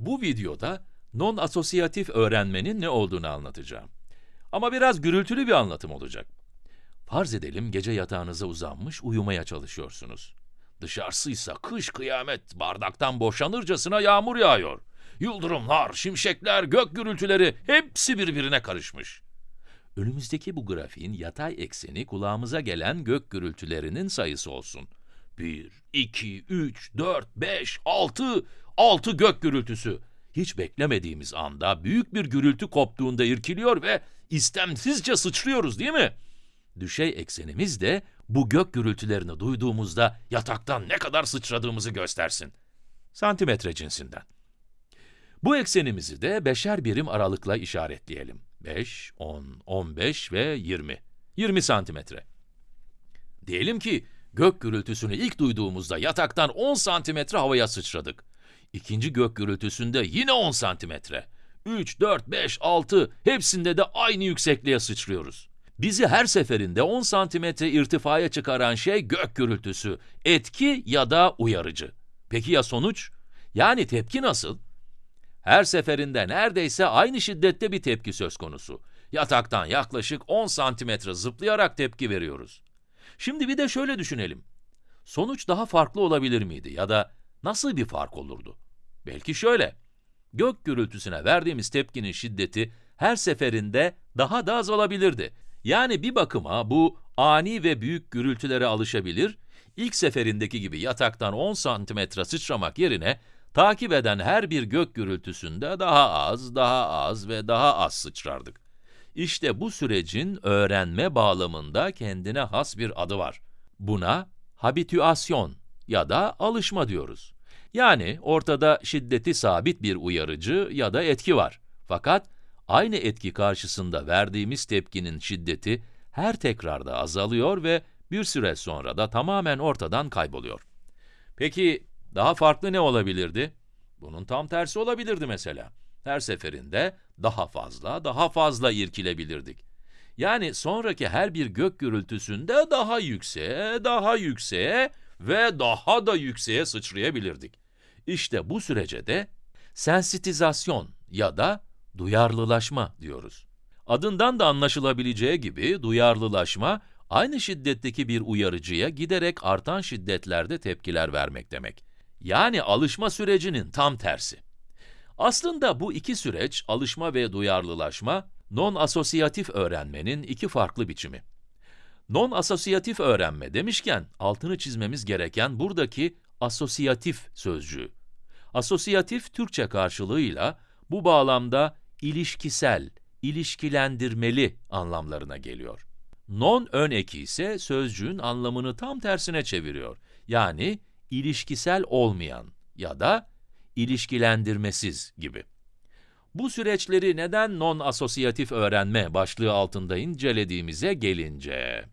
Bu videoda non-asosiyatif öğrenmenin ne olduğunu anlatacağım. Ama biraz gürültülü bir anlatım olacak. Farz edelim gece yatağınıza uzanmış uyumaya çalışıyorsunuz. Dışarısıysa kış kıyamet bardaktan boşanırcasına yağmur yağıyor. Yıldırımlar, şimşekler, gök gürültüleri hepsi birbirine karışmış. Önümüzdeki bu grafiğin yatay ekseni kulağımıza gelen gök gürültülerinin sayısı olsun. 1, 2, 3, 4, 5, 6, 6 gök gürültüsü. Hiç beklemediğimiz anda büyük bir gürültü koptuğunda irkiliyor ve istemsizce sıçrıyoruz değil mi? Düşey eksenimiz de bu gök gürültülerini duyduğumuzda yataktan ne kadar sıçradığımızı göstersin. Santimetre cinsinden. Bu eksenimizi de beşer birim aralıkla işaretleyelim. 5, 10, 15 ve 20. 20 santimetre. Diyelim ki gök gürültüsünü ilk duyduğumuzda yataktan 10 santimetre havaya sıçradık. İkinci gök gürültüsünde yine 10 santimetre. 3, 4, 5, 6 hepsinde de aynı yüksekliğe sıçrıyoruz. Bizi her seferinde 10 santimetre irtifaya çıkaran şey gök gürültüsü, etki ya da uyarıcı. Peki ya sonuç? Yani tepki nasıl? Her seferinde neredeyse aynı şiddette bir tepki söz konusu. Yataktan yaklaşık 10 santimetre zıplayarak tepki veriyoruz. Şimdi bir de şöyle düşünelim. Sonuç daha farklı olabilir miydi ya da nasıl bir fark olurdu? Belki şöyle. Gök gürültüsüne verdiğimiz tepkinin şiddeti her seferinde daha da az olabilirdi. Yani bir bakıma bu ani ve büyük gürültülere alışabilir, ilk seferindeki gibi yataktan 10 santimetre sıçramak yerine takip eden her bir gök gürültüsünde daha az, daha az ve daha az sıçrardık. İşte bu sürecin öğrenme bağlamında kendine has bir adı var. Buna habitüasyon ya da alışma diyoruz. Yani ortada şiddeti sabit bir uyarıcı ya da etki var. Fakat aynı etki karşısında verdiğimiz tepkinin şiddeti her tekrarda azalıyor ve bir süre sonra da tamamen ortadan kayboluyor. Peki daha farklı ne olabilirdi? Bunun tam tersi olabilirdi mesela. Her seferinde daha fazla, daha fazla irkilebilirdik. Yani sonraki her bir gök gürültüsünde daha yükseğe, daha yükseğe ve daha da yükseğe sıçrayabilirdik. İşte bu sürece de sensitizasyon ya da duyarlılaşma diyoruz. Adından da anlaşılabileceği gibi duyarlılaşma, aynı şiddetteki bir uyarıcıya giderek artan şiddetlerde tepkiler vermek demek. Yani alışma sürecinin tam tersi. Aslında bu iki süreç, alışma ve duyarlılaşma, non-asosiyatif öğrenmenin iki farklı biçimi. Non-asosiyatif öğrenme demişken, altını çizmemiz gereken buradaki asosiyatif sözcüğü. Asosiyatif Türkçe karşılığıyla bu bağlamda ilişkisel, ilişkilendirmeli anlamlarına geliyor. Non ön eki ise sözcüğün anlamını tam tersine çeviriyor. Yani ilişkisel olmayan ya da ilişkilendirmesiz gibi. Bu süreçleri neden non-asosiyatif öğrenme başlığı altında incelediğimize gelince...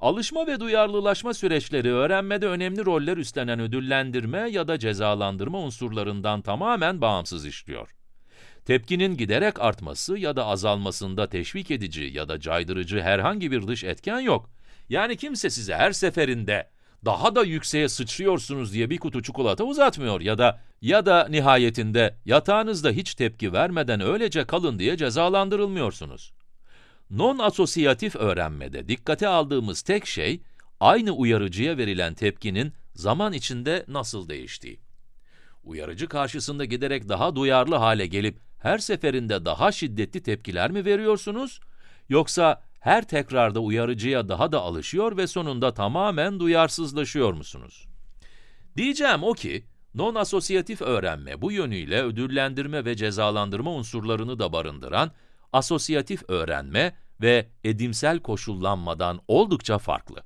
Alışma ve duyarlılaşma süreçleri öğrenmede önemli roller üstlenen ödüllendirme ya da cezalandırma unsurlarından tamamen bağımsız işliyor. Tepkinin giderek artması ya da azalmasında teşvik edici ya da caydırıcı herhangi bir dış etken yok. Yani kimse size her seferinde daha da yükseğe sıçrıyorsunuz diye bir kutu çikolata uzatmıyor ya da ya da nihayetinde yatağınızda hiç tepki vermeden öylece kalın diye cezalandırılmıyorsunuz. Non-asosiyatif öğrenmede dikkate aldığımız tek şey, aynı uyarıcıya verilen tepkinin zaman içinde nasıl değiştiği. Uyarıcı karşısında giderek daha duyarlı hale gelip her seferinde daha şiddetli tepkiler mi veriyorsunuz? Yoksa her tekrarda uyarıcıya daha da alışıyor ve sonunda tamamen duyarsızlaşıyor musunuz? Diyeceğim o ki, non-asosiyatif öğrenme bu yönüyle ödüllendirme ve cezalandırma unsurlarını da barındıran asosiyatif öğrenme ve edimsel koşullanmadan oldukça farklı.